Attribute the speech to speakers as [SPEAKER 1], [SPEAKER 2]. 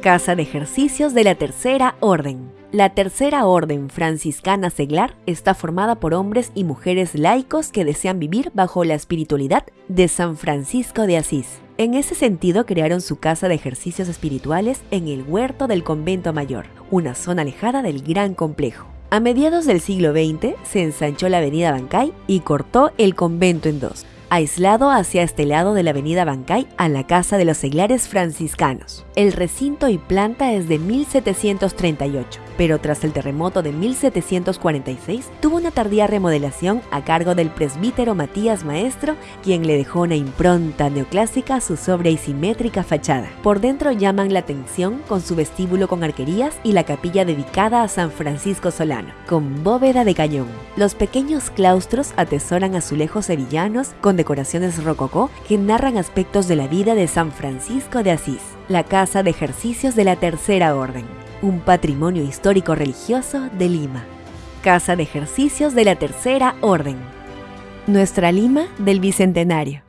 [SPEAKER 1] Casa de Ejercicios de la Tercera Orden. La Tercera Orden franciscana seglar está formada por hombres y mujeres laicos que desean vivir bajo la espiritualidad de San Francisco de Asís. En ese sentido crearon su casa de ejercicios espirituales en el huerto del convento mayor, una zona alejada del gran complejo. A mediados del siglo XX se ensanchó la avenida Bancay y cortó el convento en dos aislado hacia este lado de la avenida Bancay a la Casa de los Seglares Franciscanos. El recinto y planta es de 1738, pero tras el terremoto de 1746 tuvo una tardía remodelación a cargo del presbítero Matías Maestro, quien le dejó una impronta neoclásica a su sobria y simétrica fachada. Por dentro llaman la atención con su vestíbulo con arquerías y la capilla dedicada a San Francisco Solano, con bóveda de cañón. Los pequeños claustros atesoran azulejos sevillanos con decoraciones rococó que narran aspectos de la vida de San Francisco de Asís la Casa de Ejercicios de la Tercera Orden, un patrimonio histórico religioso de Lima. Casa de Ejercicios de la Tercera Orden. Nuestra Lima del Bicentenario.